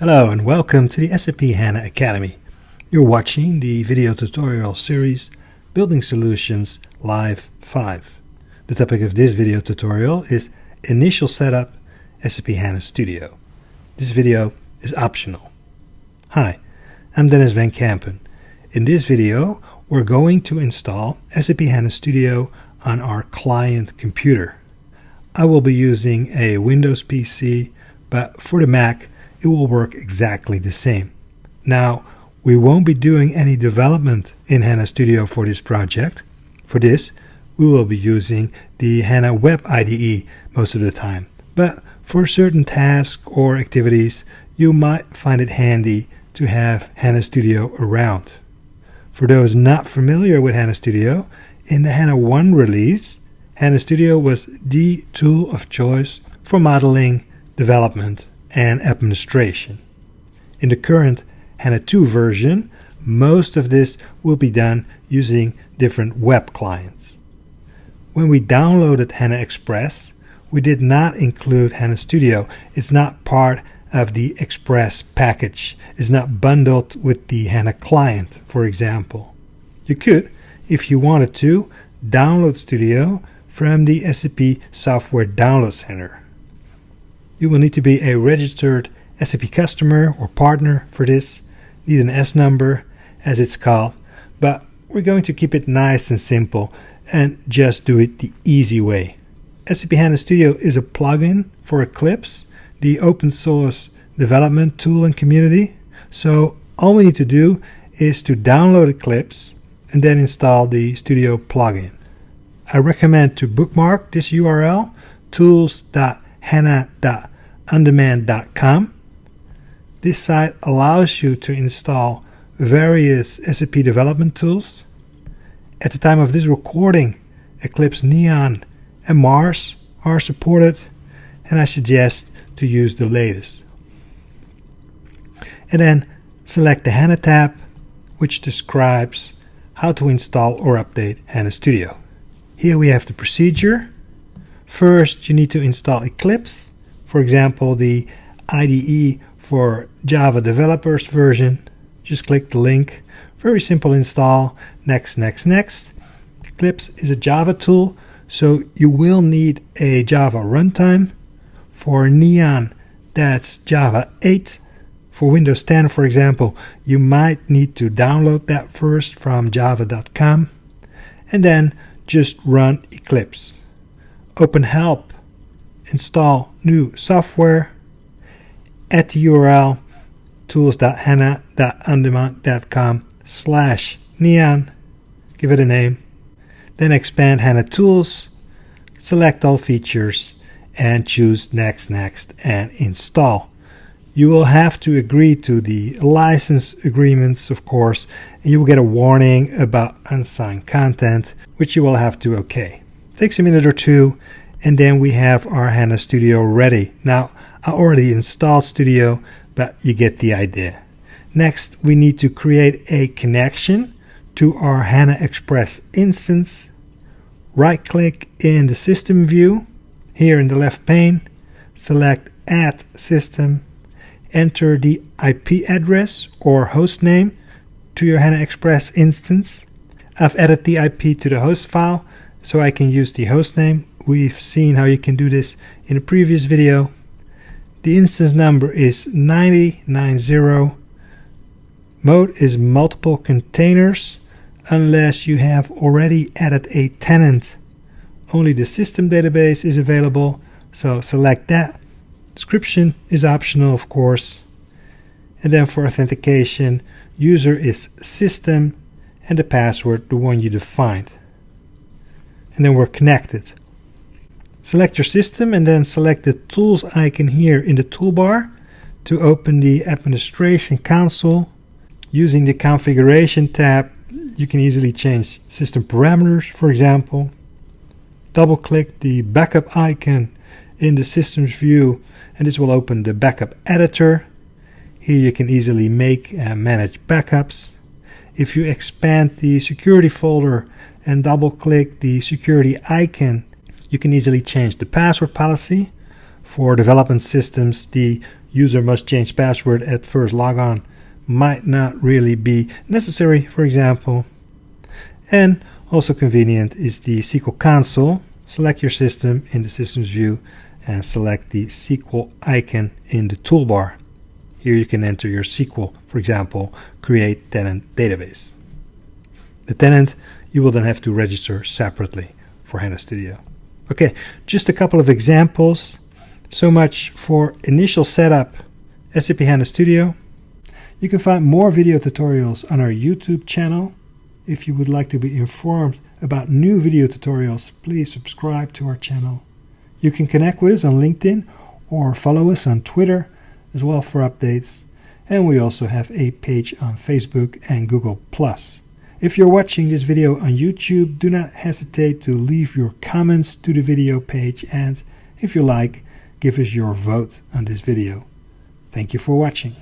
Hello and welcome to the SAP HANA Academy. You're watching the video tutorial series Building Solutions Live 5. The topic of this video tutorial is Initial Setup SAP HANA Studio. This video is optional. Hi, I'm Denys van Kempen. In this video, we're going to install SAP HANA Studio on our client computer. I will be using a Windows PC, but for the Mac, it will work exactly the same. Now, we won't be doing any development in HANA Studio for this project. For this, we will be using the HANA Web IDE most of the time. But for certain tasks or activities, you might find it handy to have HANA Studio around. For those not familiar with HANA Studio, in the HANA 1 release, HANA Studio was the tool of choice for modeling, development, and administration. In the current HANA 2 version, most of this will be done using different web clients. When we downloaded HANA Express, we did not include HANA Studio. It's not part of the Express package. It's not bundled with the HANA client, for example. You could, if you wanted to, download Studio from the SAP Software Download Center. You will need to be a registered SAP customer or partner for this need an S number, as it's called, but we're going to keep it nice and simple and just do it the easy way. SAP HANA Studio is a plugin for Eclipse, the open source development tool and community. So all we need to do is to download Eclipse and then install the Studio plugin. I recommend to bookmark this URL tools.hana.ondemand.com this site allows you to install various SAP development tools. At the time of this recording, Eclipse Neon and Mars are supported, and I suggest to use the latest. And then select the HANA tab, which describes how to install or update HANA Studio. Here we have the procedure. First, you need to install Eclipse, for example, the IDE for Java developers version. Just click the link. Very simple install. Next, next, next. Eclipse is a Java tool, so you will need a Java runtime. For Neon, that's Java 8. For Windows 10, for example, you might need to download that first from java.com and then just run Eclipse. Open Help, install new software, at the URL tools.hana.ondemand.com slash neon. Give it a name. Then expand HANA Tools, select all features, and choose Next, Next, and Install. You will have to agree to the license agreements, of course, and you will get a warning about unsigned content, which you will have to OK. Takes a minute or two, and then we have our HANA Studio ready. Now, I already installed Studio, but you get the idea. Next, we need to create a connection to our HANA Express instance. Right click in the system view, here in the left pane, select Add System, enter the IP address or host name to your HANA Express instance. I've added the IP to the host file so I can use the host name. We've seen how you can do this in a previous video. The instance number is 9090. Mode is multiple containers unless you have already added a tenant. Only the system database is available, so select that. Description is optional, of course. And then for authentication, user is system and the password the one you defined. And then we're connected. Select your system and then select the tools icon here in the toolbar to open the administration console. Using the configuration tab, you can easily change system parameters, for example. Double click the backup icon in the systems view and this will open the backup editor. Here you can easily make and manage backups. If you expand the security folder and double click the security icon you can easily change the password policy. For development systems, the user must change password at first logon might not really be necessary, for example. And also convenient is the SQL console. Select your system in the systems view and select the SQL icon in the toolbar. Here you can enter your SQL, for example, create tenant database. The tenant you will then have to register separately for HANA Studio. Okay, just a couple of examples. So much for initial setup SAP HANA Studio. You can find more video tutorials on our YouTube channel. If you would like to be informed about new video tutorials, please subscribe to our channel. You can connect with us on LinkedIn or follow us on Twitter as well for updates. And we also have a page on Facebook and Google+. If you're watching this video on YouTube, do not hesitate to leave your comments to the video page and if you like, give us your vote on this video. Thank you for watching.